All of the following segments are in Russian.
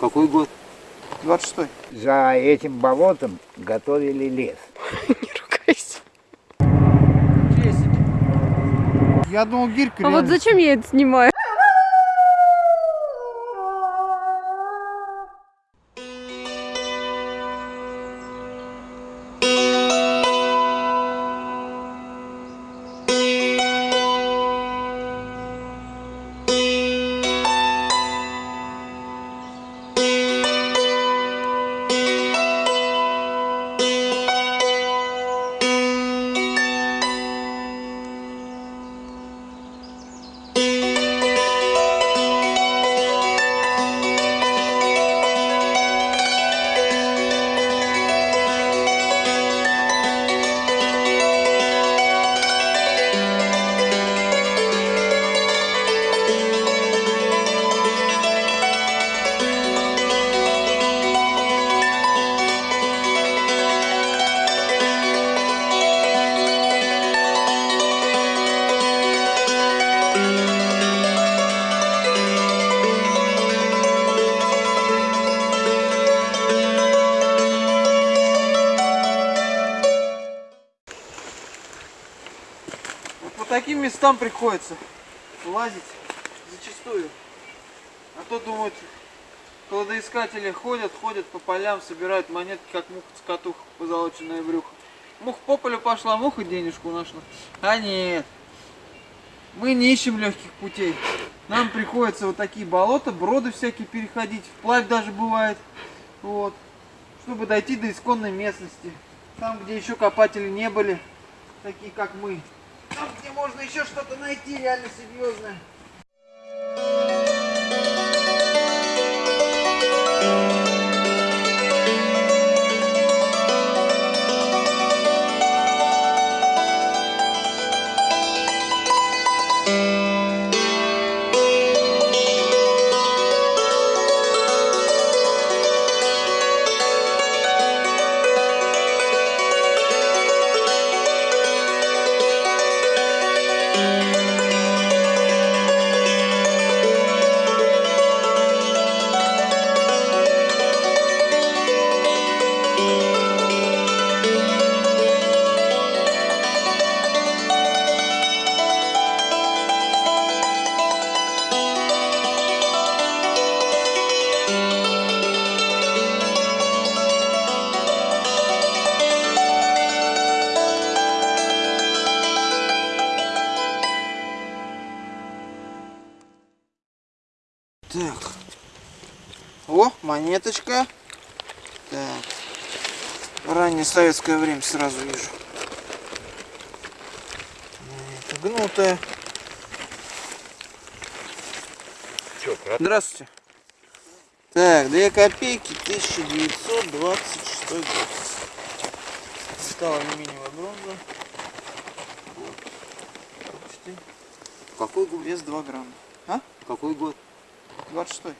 Какой год? 26-й. За этим болотом готовили лес. Не ругайся. Я думал, гирька А вот зачем я это снимаю? Местам приходится лазить зачастую. А то думают, кладоискатели ходят, ходят по полям, собирают монетки, как муха-цокотуха, позолоченное брюхо. Муха по полю пошла, муха денежку нашла. А нет, мы не ищем легких путей. Нам приходится вот такие болота, броды всякие переходить, вплавь даже бывает. Вот. Чтобы дойти до исконной местности. Там, где еще копатели не были, такие как мы. Там, где можно еще что-то найти реально серьезное. Так. О, монеточка. Так. Раннее советское время сразу вижу. Это гнутая. Здравствуйте. Так, 2 копейки, 1926 год. Металл алюминиевая бронза. Вот. Почти. Какой год? Вес 2 грамма. А? Какой год? 26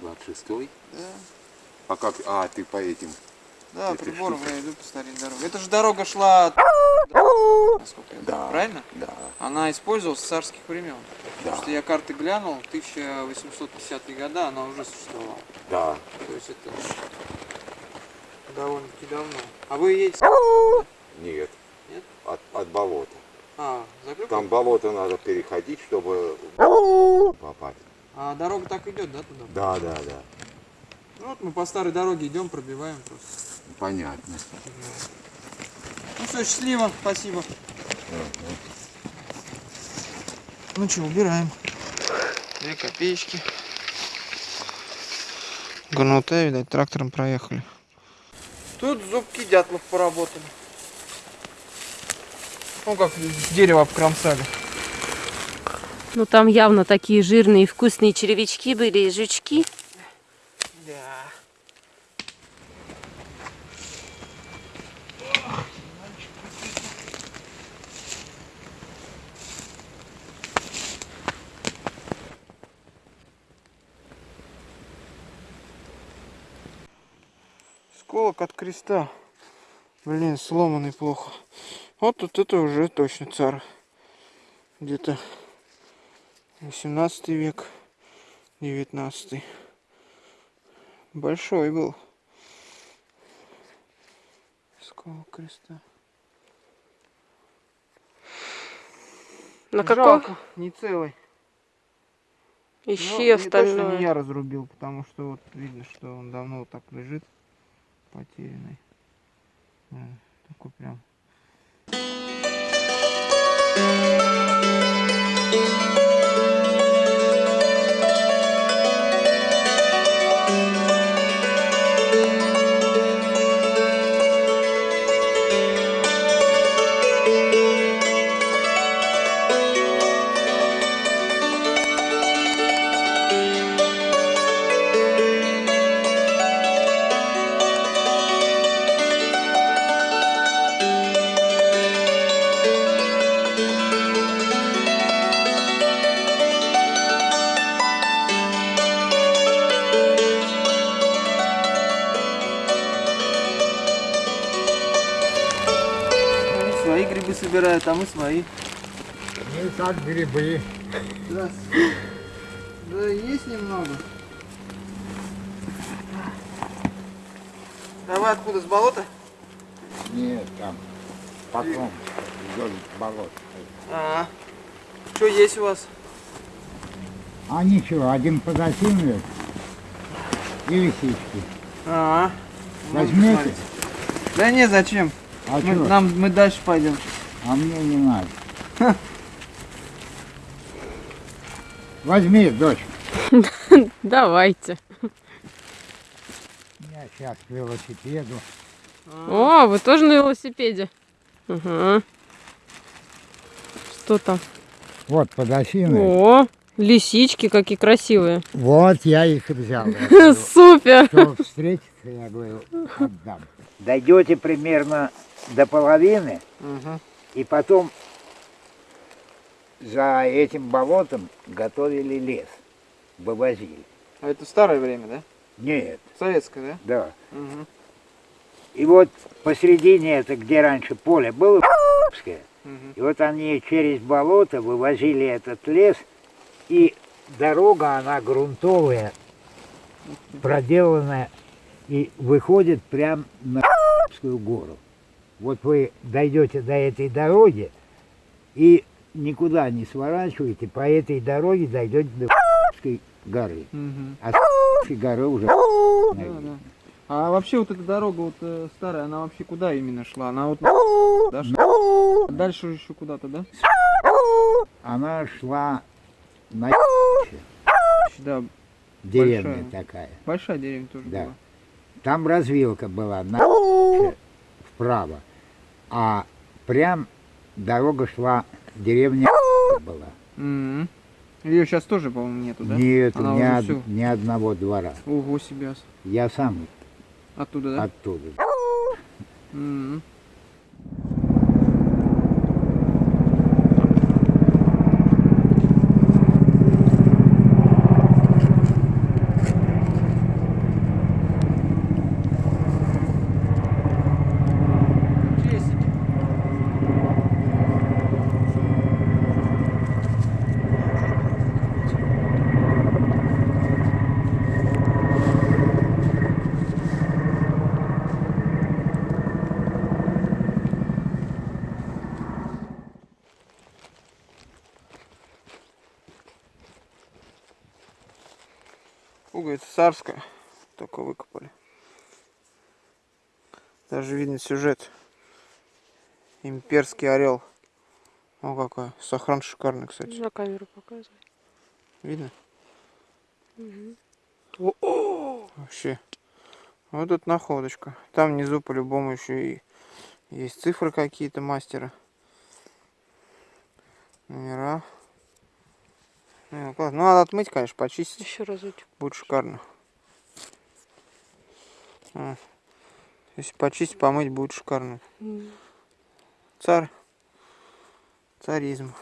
26 Да. А как? А, ты по этим. Да, штука. я иду по старой дороге. Это же дорога шла от... Насколько я Да. знаю, правильно? Да. Она использовалась с царских времен. Да. Потому что я карты глянул, 1850-е годы она уже существовала. Да. То есть это довольно-таки давно. А вы едете... Нет. Нет? От, от болота. А, закрыли? Там болото надо переходить, чтобы попасть. А дорога так идет, да, туда? Да, да, да. Ну вот мы по старой дороге идем, пробиваем просто. Понятно. Ну все, счастливо, спасибо. Ну что, убираем. Две копеечки. Гнутая, видать, трактором проехали. Тут зубки дятлов поработали. Ну как дерево обкромсали. Ну там явно такие жирные и вкусные червячки были и жучки. Да. Сколок от креста. Блин, сломанный плохо. Вот тут это уже точно царь. Где-то 18 век, 19. Большой был. Сколько креста. На каком? Жалко, не целый. Ищи Ну, точно остальное. не я разрубил, потому что вот видно, что он давно вот так лежит, потерянный. М, Такой прям. Свои грибы собирают, а мы свои. Ну и так грибы. Здравствуйте. Да есть немного. А вы откуда, с болота? Нет, там потом вдоль болот. А, что есть у вас? А ничего, один подосиновик и лисички. А, Возьмете? Да не, зачем? А Мы, что? нам, мы дальше пойдем. А мне не надо. Возьми, дочь. Давайте. Я сейчас к велосипеду. О, вы тоже на велосипеде? Ага. Что там? Вот подосиновик. О, лисички какие красивые. Вот я их и взял. Супер. Кто встретится, я говорю, отдам. Дойдете примерно до половины, Угу. и потом за этим болотом готовили лес, вывозили. А это старое время, да? Нет, Советское, да. да? Угу. И вот посередине, это где раньше поле было, Угу. и вот они через болото вывозили этот лес, и дорога, она грунтовая, проделанная, и выходит прям на гору. Вот вы дойдете до этой дороги и никуда не сворачиваете, по этой дороге дойдете до горы. Угу. А горы уже Да, да. А вообще вот эта дорога вот э, старая, она вообще куда именно шла? Она вот да, шла? дальше еще куда-то, да? она шла на Да, деревня Большая. такая. большая деревня тоже Да. была. Там развилка была на вправо, а прям дорога шла, деревня была. Ее сейчас тоже, по-моему, нету, да? Нет, Она ни, од- всё. ни одного двора. Ого себе. Я сам Оттуда, да? оттуда. Чесики. Пуговица царская. Только выкопали. Даже видно сюжет. Имперский орел. О, какой. Сохран шикарный, кстати. На камеру показывай. Видно? О, Вообще. Вот тут находочка. Там внизу по-любому еще и есть цифры какие-то мастера. Номера. Ну, класс. Ну, надо отмыть, конечно, почистить. Еще разочек. Будет шикарно. А. Если почистить, помыть, будет шикарно. М. Царь. Царизм.